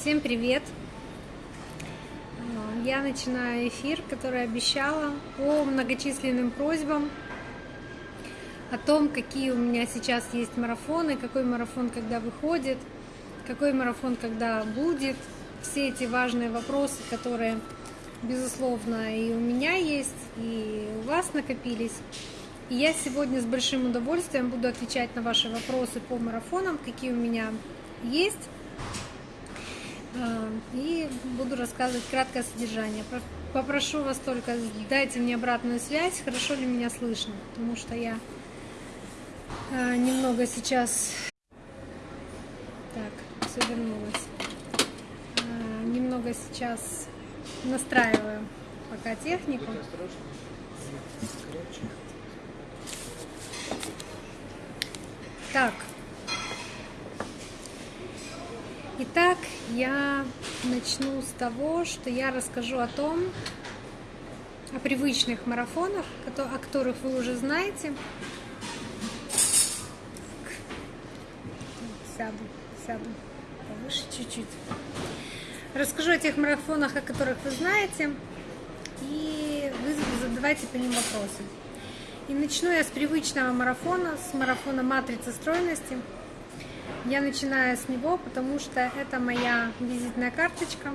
Всем привет! А, Я начинаю эфир, который обещала по многочисленным просьбам о том, какие у меня сейчас есть марафоны, какой марафон когда выходит, какой марафон когда будет. Все эти важные вопросы, которые, безусловно, и у меня есть, и у вас накопились. И я сегодня с большим удовольствием буду отвечать на ваши вопросы по марафонам, какие у меня есть. А, И буду рассказывать краткое содержание. Про- Попрошу вас только дайте мне обратную связь, хорошо ли меня слышно, потому что я а, немного сейчас... Так, все вернулось. А, Немного сейчас настраиваю пока технику. Так. Итак, я начну с того, что я расскажу о том, о привычных марафонах, о которых вы уже знаете. Сяду, сяду повыше чуть-чуть. Расскажу о тех марафонах, о которых вы знаете, и вы задавайте по ним вопросы. И начну я с привычного марафона, с марафона матрицы стройности. Я начинаю с него, потому что это моя визитная карточка.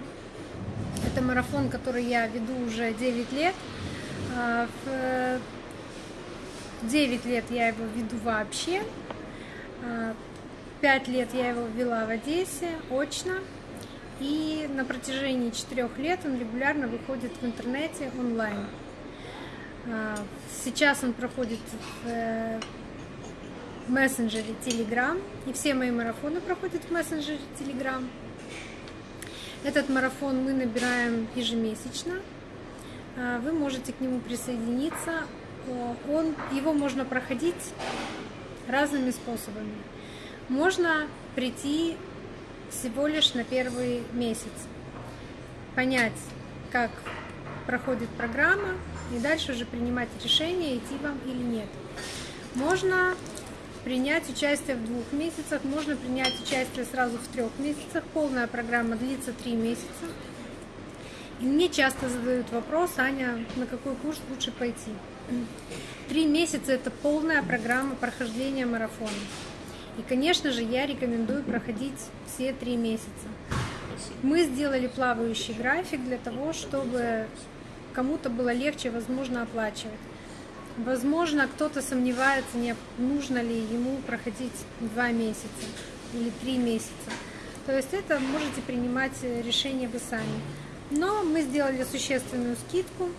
Это марафон, который я веду уже 9 лет. А, В 9 лет я его веду вообще. 5 лет я его вела в Одессе очно. И на протяжении 4 лет он регулярно выходит в интернете онлайн. А, Сейчас он проходит мессенджере Telegram, и все мои марафоны проходят в мессенджере Telegram. Этот марафон мы набираем ежемесячно. А, Вы можете к нему присоединиться. Он, его можно проходить разными способами. Можно прийти всего лишь на первый месяц, понять, как проходит программа, и дальше уже принимать решение, идти вам или нет. Можно принять участие в двух месяцах, можно принять участие сразу в трех месяцах. Полная программа длится три месяца. И мне часто задают вопрос, Аня, на какой курс лучше пойти? Три месяца – это полная программа прохождения марафона. И, конечно же, я рекомендую проходить все три месяца. Мы сделали плавающий график для того, чтобы кому-то было легче, возможно, оплачивать. Возможно, кто-то сомневается, не нужно ли ему проходить два месяца или три месяца. То есть это можете принимать решение вы сами. Но мы сделали существенную скидку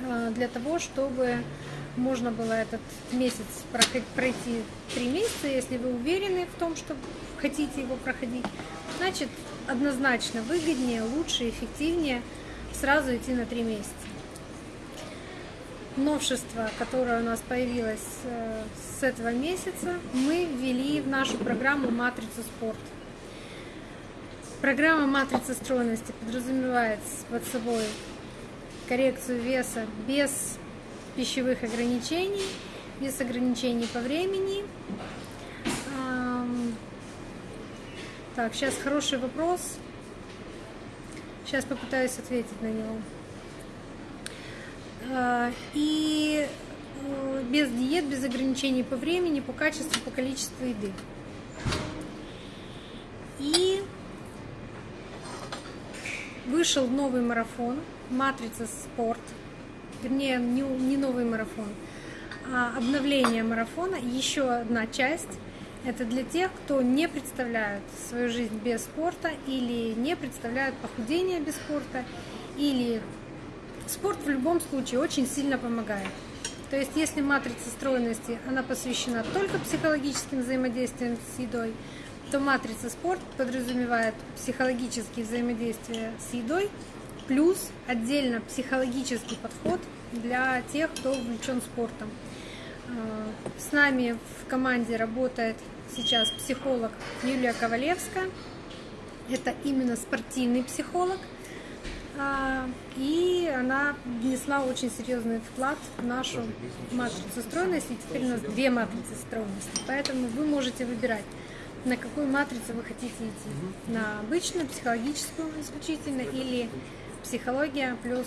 э, для того, чтобы можно было этот месяц пройти три месяца, если вы уверены в том, что хотите его проходить, значит однозначно выгоднее, лучше, эффективнее сразу идти на три месяца. Новшество, которое у нас появилось э, с этого месяца, мы ввели в нашу программу «Матрицу спорт». Программа «Матрица стройности» подразумевает под собой коррекцию веса без пищевых ограничений, без ограничений по времени. Так, сейчас хороший вопрос. Сейчас попытаюсь ответить на него. А, И э, без диет, без ограничений по времени, по качеству, по количеству еды. И вышел новый марафон «Матрица спорт». Вернее, не, не новый марафон, а обновление марафона. Еще одна часть. Это для тех, кто не представляет свою жизнь без спорта или не представляет похудение без спорта, или спорт в любом случае очень сильно помогает. То есть, если матрица стройности, она посвящена только психологическим взаимодействиям с едой, то матрица спорт подразумевает психологические взаимодействия с едой, плюс отдельно психологический подход для тех, кто увлечен спортом. Э, С нами в команде работает сейчас психолог Юлия Ковалевская. Это именно спортивный психолог. А, И она внесла очень серьезный вклад в нашу матрицу стройности. И теперь у нас две матрицы стройности. Поэтому вы можете выбирать на какую матрицу вы хотите идти. На обычную, психологическую исключительно, или психология плюс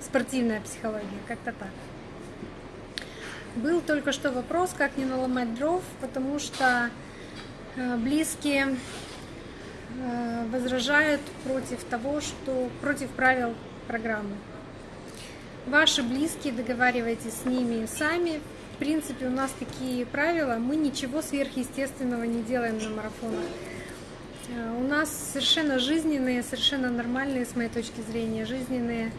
спортивная психология, как-то так. Был только что вопрос, как не наломать дров, потому что э, близкие э, возражают против того, что против правил программы. Ваши близкие, договаривайтесь с ними сами. В принципе, у нас такие правила, мы ничего сверхъестественного не делаем на марафонах. Э, у нас совершенно жизненные, совершенно нормальные, с моей точки зрения, жизненные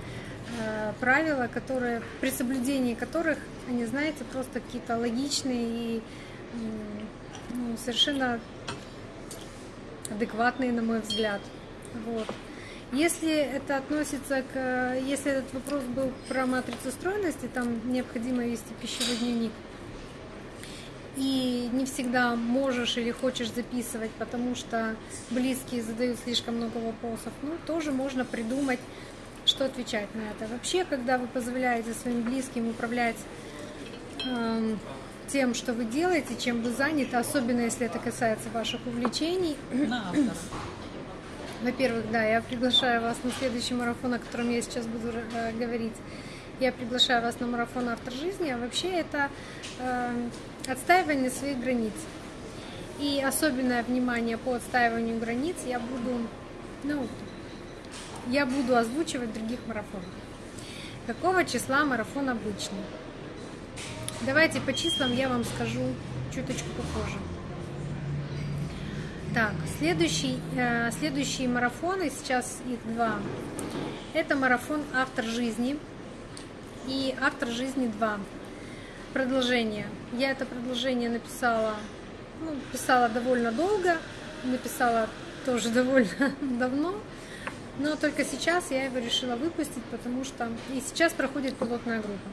Э, правила, которые, при соблюдении которых, они, знаете, просто какие-то логичные и ну, совершенно адекватные, на мой взгляд. Вот. Если это относится к... Если этот вопрос был про матрицу стройности, там необходимо вести пищевой дневник. И не всегда можешь или хочешь записывать, потому что близкие задают слишком много вопросов. Ну, тоже можно придумать что отвечать на это. Вообще, когда вы позволяете своим близким управлять э, тем, что вы делаете, чем вы заняты, особенно если это касается ваших увлечений. Во-первых, да, я приглашаю вас на следующий марафон, о котором я сейчас буду э, говорить. Я приглашаю вас на марафон «Автор жизни», а вообще это э, отстаивание своих границ. И особенное внимание по отстаиванию границ я буду, ну, я буду озвучивать в других марафонах. Какого числа марафон обычный? Давайте по числам я вам скажу чуточку попозже. Так, следующий, э, следующие марафоны, сейчас их два. Это марафон «Автор жизни» и «Автор жизни 2». Продолжение. Я это продолжение написала, ну, писала довольно долго, написала тоже довольно давно. Но только сейчас я его решила выпустить, потому что и сейчас проходит пилотная группа.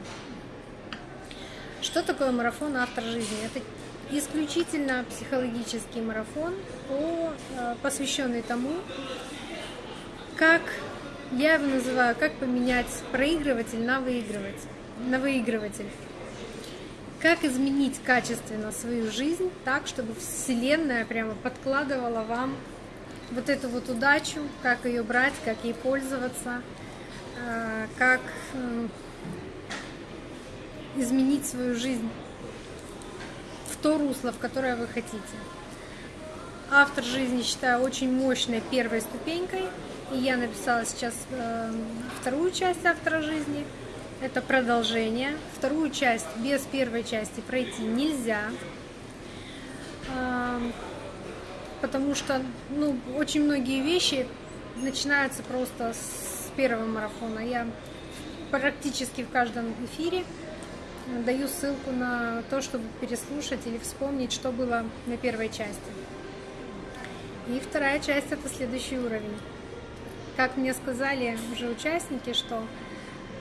Что такое марафон «Автор жизни»? Это исключительно психологический марафон, по, э, посвященный тому, как я его называю, как поменять проигрыватель на выигрыватель. На выигрыватель. Как изменить качественно свою жизнь так, чтобы Вселенная прямо подкладывала вам вот эту вот удачу, как ее брать, как ей пользоваться, э, как изменить свою жизнь то русло, в которое вы хотите. Автор жизни считаю очень мощной первой ступенькой, и я написала сейчас э, вторую часть автора жизни. Это продолжение. Вторую часть без первой части пройти нельзя потому что ну, очень многие вещи начинаются просто с первого марафона. Я практически в каждом эфире даю ссылку на то, чтобы переслушать или вспомнить, что было на первой части. И вторая часть – это следующий уровень. Как мне сказали уже участники, что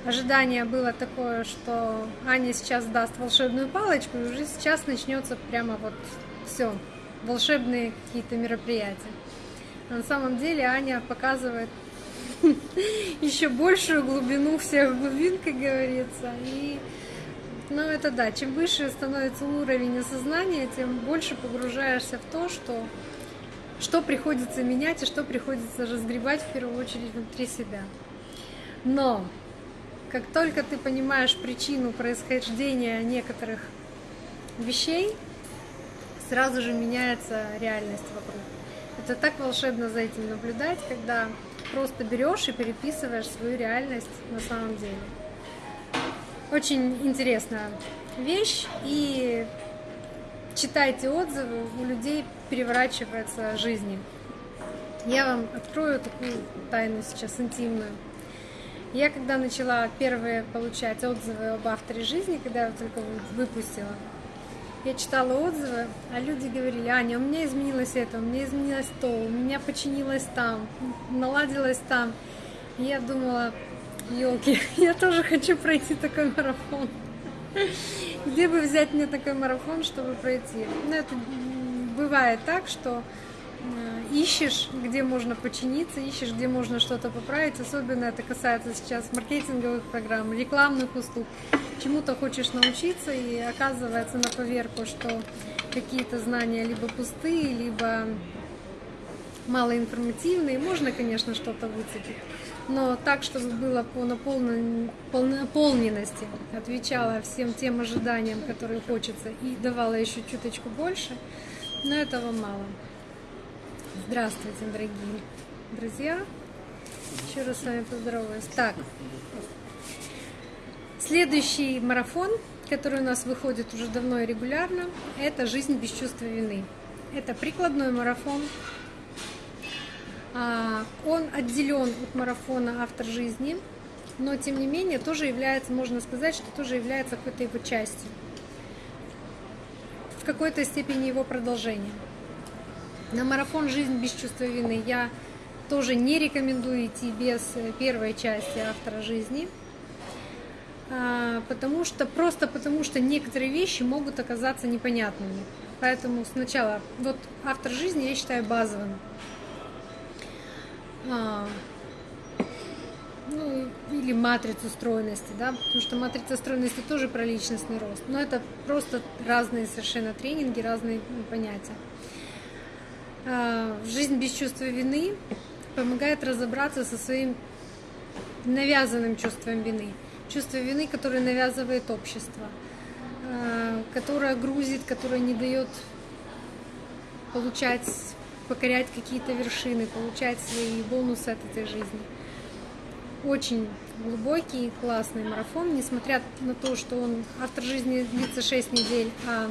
ожидание было такое, что Аня сейчас даст волшебную палочку, и уже сейчас начнется прямо вот все, волшебные какие-то мероприятия. на самом деле Аня показывает еще большую глубину всех глубин, как говорится. И, ну, это да, чем выше становится уровень осознания, тем больше погружаешься в то, что, что приходится менять и что приходится разгребать в первую очередь внутри себя. Но как только ты понимаешь причину происхождения некоторых вещей, сразу же меняется реальность вокруг. Это так волшебно за этим наблюдать, когда просто берешь и переписываешь свою реальность на самом деле. Очень интересная вещь, и читайте отзывы, у людей переворачивается жизнь. Я вам открою такую тайну сейчас интимную. Я когда начала первые получать отзывы об авторе жизни, когда я только выпустила, я читала отзывы, а люди говорили, Аня, у меня изменилось это, у меня изменилось то, у меня починилось там, наладилось там. И я думала, елки, я тоже хочу пройти такой марафон. Где бы взять мне такой марафон, чтобы пройти? Ну, это бывает так, что э, ищешь, где можно починиться, ищешь, где можно что-то поправить. Особенно это касается сейчас маркетинговых программ, рекламных услуг чему-то хочешь научиться, и оказывается на поверку, что какие-то знания либо пустые, либо малоинформативные. Можно, конечно, что-то выцепить, но так, чтобы было по наполненности, отвечала всем тем ожиданиям, которые хочется, и давала еще чуточку больше, но этого мало. Здравствуйте, дорогие друзья! Еще раз с вами поздороваюсь. Так, следующий марафон, который у нас выходит уже давно и регулярно, это «Жизнь без чувства вины». Это прикладной марафон. А, он отделен от марафона «Автор жизни», но тем не менее тоже является, можно сказать, что тоже является какой-то его частью. В какой-то степени его продолжением. На марафон «Жизнь без чувства вины» я тоже не рекомендую идти без первой части автора жизни, а, потому что просто потому что некоторые вещи могут оказаться непонятными. Поэтому сначала вот автор жизни я считаю базовым. А, ну, или матрицу стройности, да, потому что матрица стройности тоже про личностный рост, но это просто разные совершенно тренинги, разные понятия. А, жизнь без чувства вины помогает разобраться со своим навязанным чувством вины. Чувство вины, которое навязывает общество, э, которое грузит, которое не дает получать, покорять какие-то вершины, получать свои бонусы от этой жизни. Очень глубокий, классный марафон, несмотря на то, что он автор жизни длится 6 недель, а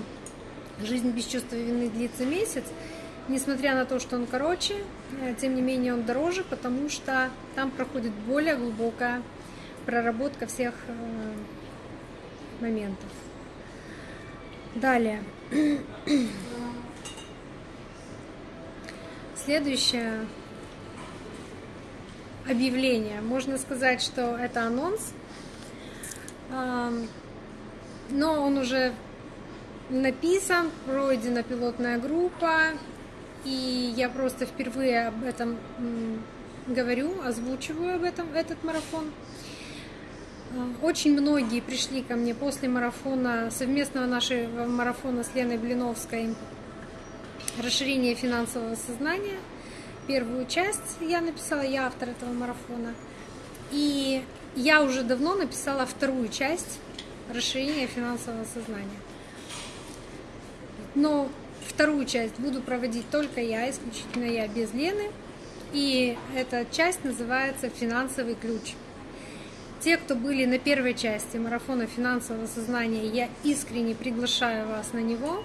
жизнь без чувства вины длится месяц, Несмотря на то, что он короче, э, тем не менее он дороже, потому что там проходит более глубокая проработка всех э, моментов. Далее. Следующее объявление. Можно сказать, что это анонс, но он уже написан, пройдена пилотная группа, и я просто впервые об этом говорю, озвучиваю об этом, этот марафон. А, очень многие пришли ко мне после марафона, совместного нашего марафона с Леной Блиновской «Расширение финансового сознания». Первую часть я написала, я автор этого марафона. И я уже давно написала вторую часть «Расширение финансового сознания». Но Вторую часть буду проводить только я, исключительно я, без Лены. И эта часть называется «Финансовый ключ». Те, кто были на первой части марафона финансового сознания, я искренне приглашаю вас на него.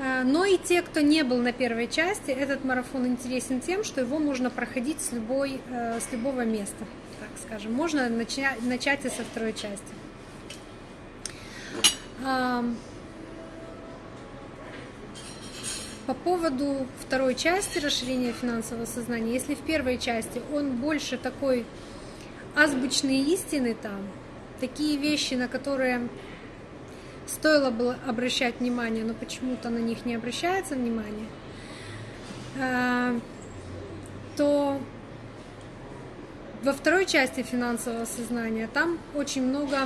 А, но и те, кто не был на первой части, этот марафон интересен тем, что его можно проходить с, любой, э, с любого места, так скажем. Можно начать, начать и со второй части. По поводу второй части расширения финансового сознания, если в первой части он больше такой азбучные истины там, такие вещи, на которые стоило бы обращать внимание, но почему-то на них не обращается внимание, а, то во второй части финансового сознания там очень много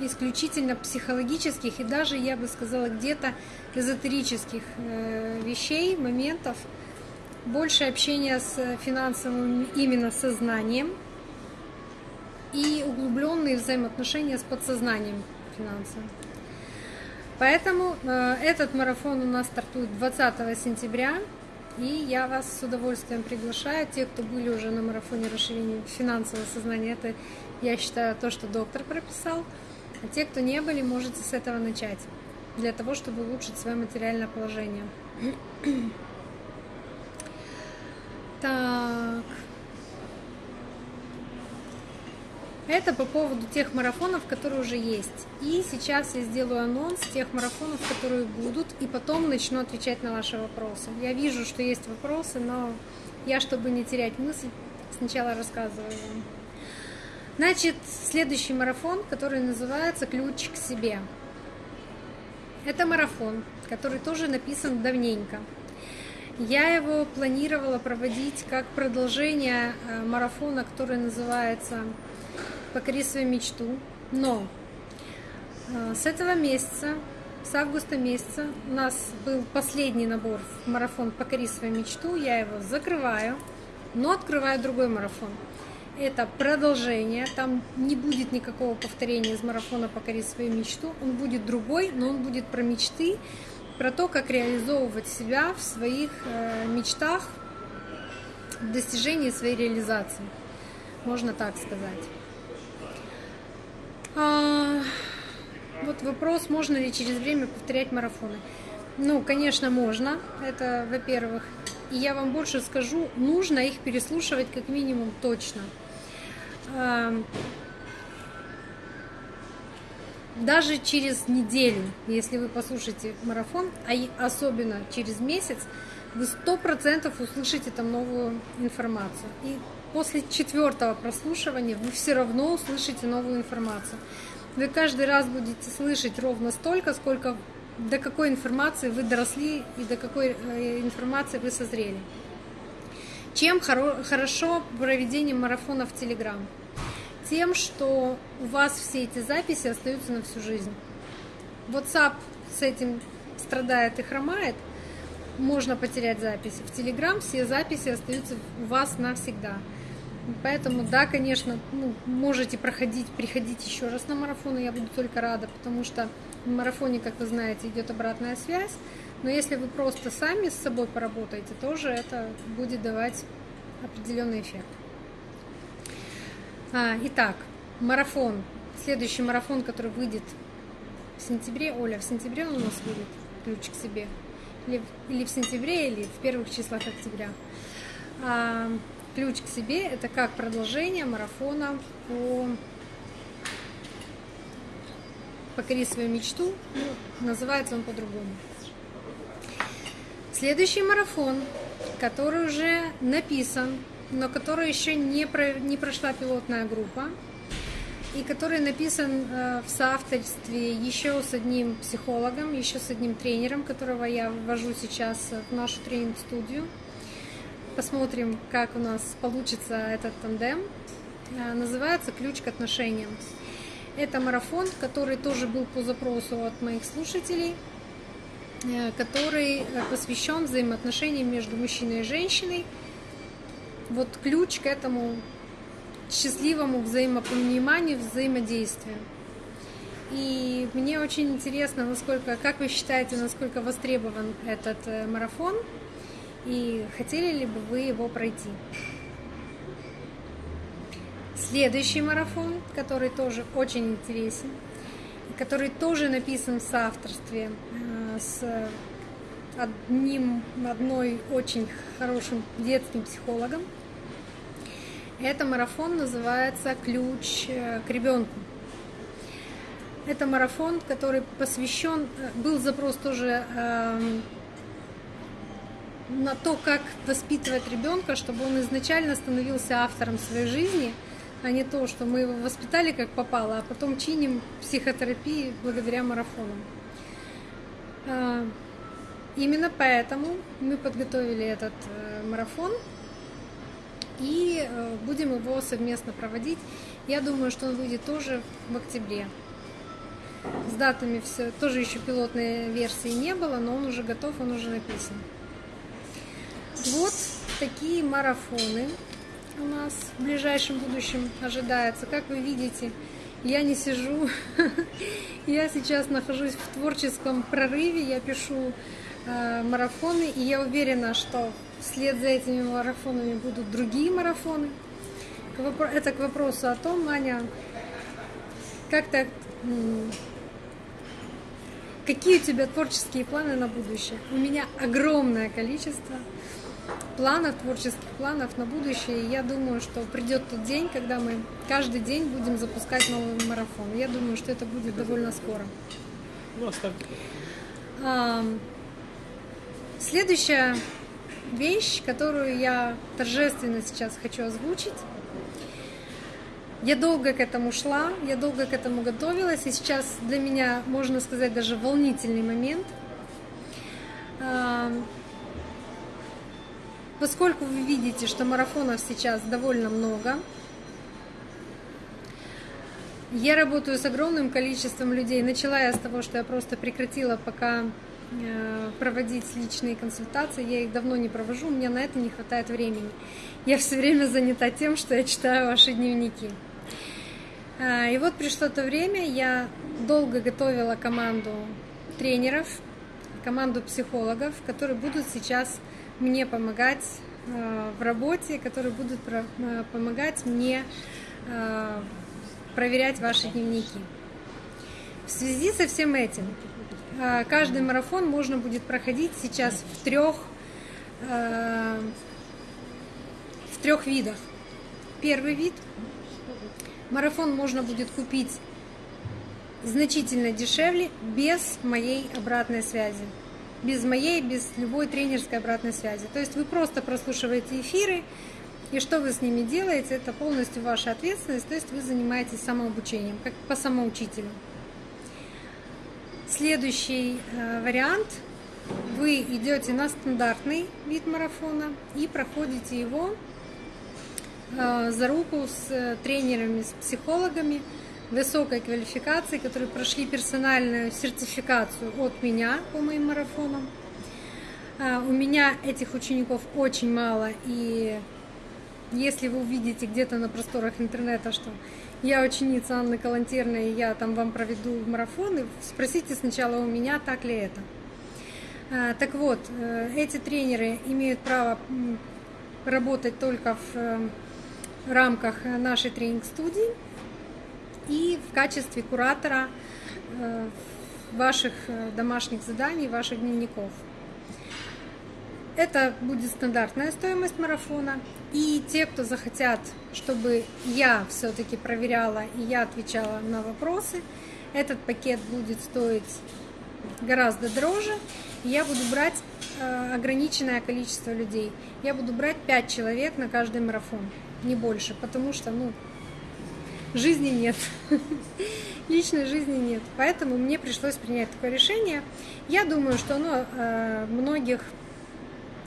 исключительно психологических и даже, я бы сказала, где-то эзотерических э, вещей, моментов, больше общения с финансовым именно сознанием и углубленные взаимоотношения с подсознанием финансовым. Поэтому э, этот марафон у нас стартует 20 сентября, и я вас с удовольствием приглашаю. Те, кто были уже на марафоне расширения финансового сознания, это, я считаю, то, что доктор прописал. А те, кто не были, можете с этого начать, для того, чтобы улучшить свое материальное положение. Так. Это по поводу тех марафонов, которые уже есть. И сейчас я сделаю анонс тех марафонов, которые будут, и потом начну отвечать на ваши вопросы. Я вижу, что есть вопросы, но я, чтобы не терять мысль, сначала рассказываю вам. Значит, следующий марафон, который называется «Ключ к себе». Это марафон, который тоже написан давненько. Я его планировала проводить как продолжение э, марафона, который называется «Покори свою мечту». Но э, с этого месяца с августа месяца у нас был последний набор в марафон «Покори свою мечту». Я его закрываю, но открываю другой марафон. Это продолжение, там не будет никакого повторения из марафона «Покори свою мечту». Он будет другой, но он будет про мечты, про то, как реализовывать себя в своих э, мечтах, в достижении своей реализации. Можно так сказать. А, вот вопрос, можно ли через время повторять марафоны. Ну, конечно, можно. Это, во-первых. И я вам больше скажу, нужно их переслушивать как минимум точно. А, даже через неделю, если вы послушаете марафон, а особенно через месяц, вы сто процентов услышите там новую информацию. И после четвертого прослушивания вы все равно услышите новую информацию. Вы каждый раз будете слышать ровно столько, сколько до какой информации вы доросли и до какой э, информации вы созрели. Чем хоро- хорошо проведение марафона в Телеграм? Тем, что у вас все эти записи остаются на всю жизнь. WhatsApp с этим страдает и хромает, можно потерять записи. В Telegram все записи остаются у вас навсегда. Поэтому, да, конечно, ну, можете проходить, приходить еще раз на марафон, и я буду только рада, потому что в марафоне, как вы знаете, идет обратная связь. Но если вы просто сами с собой поработаете, тоже это будет давать определенный эффект. А, итак, марафон. Следующий марафон, который выйдет в сентябре. Оля, в сентябре он у нас выйдет, ключ к себе. Или, или в сентябре, или в первых числах октября. А, Ключ к себе – это как продолжение марафона по «Покори свою мечту». Ну, называется он по-другому. Следующий марафон, который уже написан, но который еще не, про, не прошла пилотная группа, и который написан э, в соавторстве еще с одним психологом, еще с одним тренером, которого я ввожу сейчас в нашу тренинг-студию – Посмотрим, как у нас получится этот тандем. А, называется «Ключ к отношениям». Это марафон, который тоже был по запросу от моих слушателей, э, который посвящен взаимоотношениям между мужчиной и женщиной. Вот ключ к этому счастливому взаимопониманию, взаимодействию. И мне очень интересно, насколько, как вы считаете, насколько востребован этот э, марафон – и хотели ли бы вы его пройти. Следующий марафон, который тоже очень интересен, который тоже написан в соавторстве э, с одним, одной очень хорошим детским психологом. Это марафон называется «Ключ э, к ребенку». Это марафон, который посвящен, э, был запрос тоже эм, на то, как воспитывать ребенка, чтобы он изначально становился автором своей жизни, а не то, что мы его воспитали как попало, а потом чиним психотерапии благодаря марафонам. А, именно поэтому мы подготовили этот э, марафон и э, будем его совместно проводить. Я думаю, что он выйдет тоже в октябре. С датами все, тоже еще пилотной версии не было, но он уже готов, он уже написан. Вот такие марафоны у нас в ближайшем будущем ожидается. Как вы видите, я не сижу, я сейчас нахожусь в творческом прорыве, я пишу э, марафоны, и я уверена, что вслед за этими марафонами будут другие марафоны. Это к вопросу о том, Аня, как так, какие у тебя творческие планы на будущее? У меня огромное количество планов, творческих планов на будущее. И я думаю, что придет тот день, когда мы каждый день будем запускать новый марафон. Я думаю, что это будет довольно скоро. Ну, оставьте. А, следующая вещь, которую я торжественно сейчас хочу озвучить. Я долго к этому шла, я долго к этому готовилась, и сейчас для меня, можно сказать, даже волнительный момент. Поскольку вы видите, что марафонов сейчас довольно много, Я работаю с огромным количеством людей. Начала я с того, что я просто прекратила пока э, проводить личные консультации. Я их давно не провожу, у меня на это не хватает времени. Я все время занята тем, что я читаю ваши дневники. А, и вот пришло то время, я долго готовила команду тренеров, команду психологов, которые будут сейчас мне помогать э, в работе, которые будут э, помогать мне проверять ваши дневники. В связи со всем этим, каждый марафон можно будет проходить сейчас в трех, в трех видах. Первый вид – марафон можно будет купить значительно дешевле, без моей обратной связи. Без моей, без любой тренерской обратной связи. То есть вы просто прослушиваете эфиры, и что вы с ними делаете, это полностью ваша ответственность, то есть вы занимаетесь самообучением, как по самоучителю. Следующий э, вариант. Вы идете на стандартный вид марафона и проходите его э, за руку с тренерами, с психологами высокой квалификации, которые прошли персональную сертификацию от меня по моим марафонам. Э, у меня этих учеников очень мало, и если вы увидите где-то на просторах интернета, что я ученица Анны Калантерной, и я там вам проведу марафоны, спросите сначала у меня, так ли это. А, так вот, э, эти тренеры имеют право работать только в э, рамках нашей тренинг-студии и в качестве куратора э, ваших домашних заданий, ваших дневников. Это будет стандартная стоимость марафона. И те, кто захотят, чтобы я все-таки проверяла и я отвечала на вопросы, этот пакет будет стоить гораздо дороже. я буду брать э, ограниченное количество людей. Я буду брать 5 человек на каждый марафон, не больше, потому что, ну, жизни нет. Личной жизни нет. Поэтому мне пришлось принять такое решение. Я думаю, что оно э, многих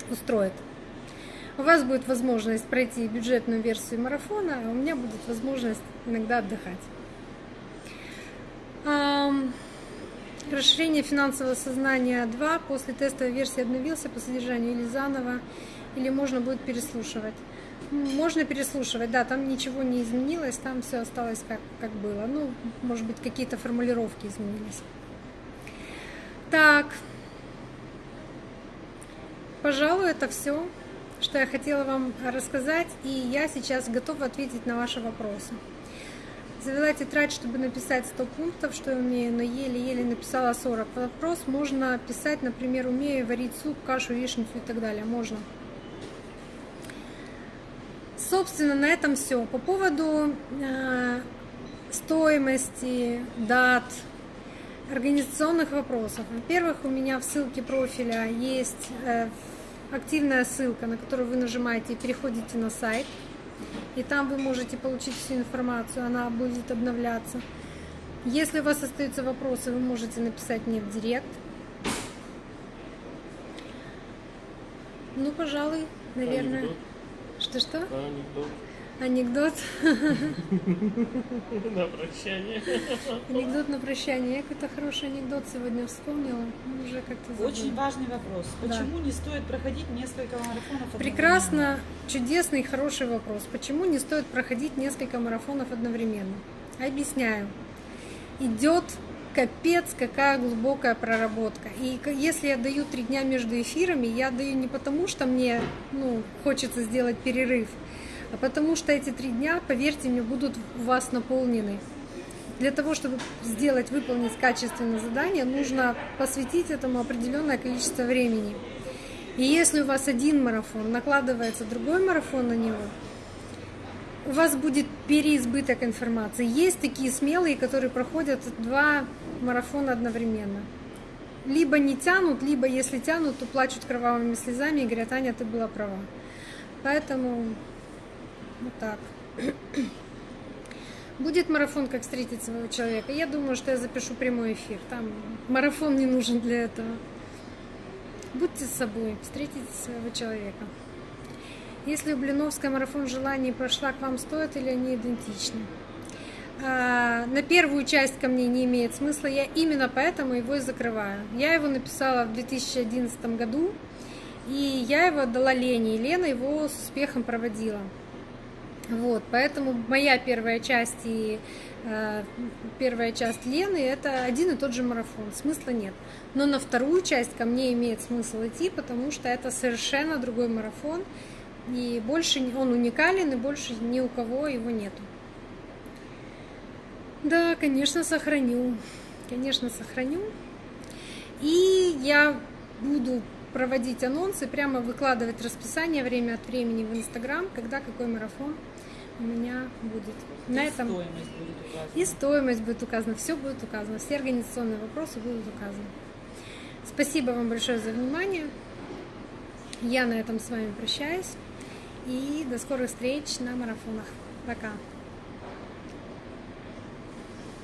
устроит. У вас будет возможность пройти бюджетную версию марафона, а у меня будет возможность иногда отдыхать. Расширение финансового сознания 2 после тестовой версии обновился по содержанию или заново, или можно будет переслушивать. Можно переслушивать, да, там ничего не изменилось, там все осталось как, как было. Ну, может быть, какие-то формулировки изменились. Так, Пожалуй, это все, что я хотела вам рассказать, и я сейчас готова ответить на ваши вопросы. Завела тетрадь, чтобы написать 100 пунктов, что я умею, но еле-еле написала 40. Вопрос можно писать, например, умею варить суп, кашу, яичницу и так далее. Можно. Собственно, на этом все. По поводу э, стоимости, дат, организационных вопросов. Во-первых, у меня в ссылке профиля есть э, активная ссылка, на которую вы нажимаете и переходите на сайт. И там вы можете получить всю информацию, она будет обновляться. Если у вас остаются вопросы, вы можете написать мне в директ. Ну, пожалуй, наверное. Что-что? Анекдот. Анекдот. На прощание. Анекдот на прощание. Я какой-то хороший анекдот сегодня вспомнила. Уже как-то. Очень важный вопрос. Почему да. не стоит проходить несколько марафонов одновременно? Прекрасно, чудесный, хороший вопрос. Почему не стоит проходить несколько марафонов одновременно? Объясняю. Идет капец, какая глубокая проработка. И если я даю три дня между эфирами, я даю не потому, что мне ну, хочется сделать перерыв, а потому что эти три дня, поверьте мне, будут у вас наполнены. Для того, чтобы сделать, выполнить качественное задание, нужно посвятить этому определенное количество времени. И если у вас один марафон, накладывается другой марафон на него, у вас будет переизбыток информации. Есть такие смелые, которые проходят два марафона одновременно. Либо не тянут, либо если тянут, то плачут кровавыми слезами и говорят, Аня, ты была права. Поэтому вот так. Будет марафон, как встретить своего человека. Я думаю, что я запишу прямой эфир. Там марафон не нужен для этого. Будьте с собой, встретите своего человека. Если у Блиновская марафон желаний прошла, к вам стоит или они идентичны? А, на первую часть ко мне не имеет смысла, я именно поэтому его и закрываю. Я его написала в 2011 году, и я его отдала Лене, и Лена его с успехом проводила. Вот, поэтому моя первая часть и э, первая часть Лены это один и тот же марафон, смысла нет. Но на вторую часть ко мне имеет смысл идти, потому что это совершенно другой марафон, и больше он уникален, и больше ни у кого его нету. Да, конечно, сохраню. Конечно, сохраню. И я буду проводить анонсы, прямо выкладывать расписание время от времени в Инстаграм, когда какой марафон у меня будет. И На этом стоимость будет указана. и стоимость будет указана, все будет указано, все организационные вопросы будут указаны. Спасибо вам большое за внимание. Я на этом с вами прощаюсь. И до скорых встреч на марафонах. Пока.